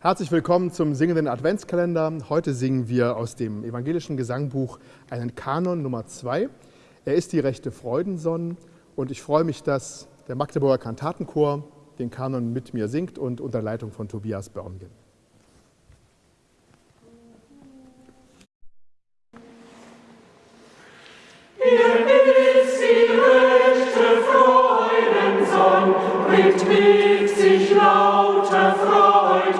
Herzlich willkommen zum singenden Adventskalender. Heute singen wir aus dem evangelischen Gesangbuch einen Kanon Nummer 2. Er ist die rechte Freudensonn und ich freue mich, dass der Magdeburger Kantatenchor den Kanon mit mir singt und unter Leitung von Tobias Börngen. Ihr ist die rechte